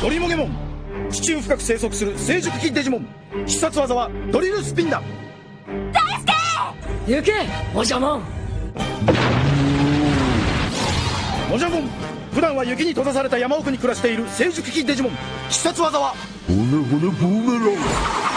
ドリモゲモン。地中深く生息する成熟期デジモン。必殺技はドリルスピンだ。行け！おじゃもん。モジャモン普段は雪に閉ざされた山奥に暮らしている成熟期デジモン。必殺技は。骨骨ボーメラン。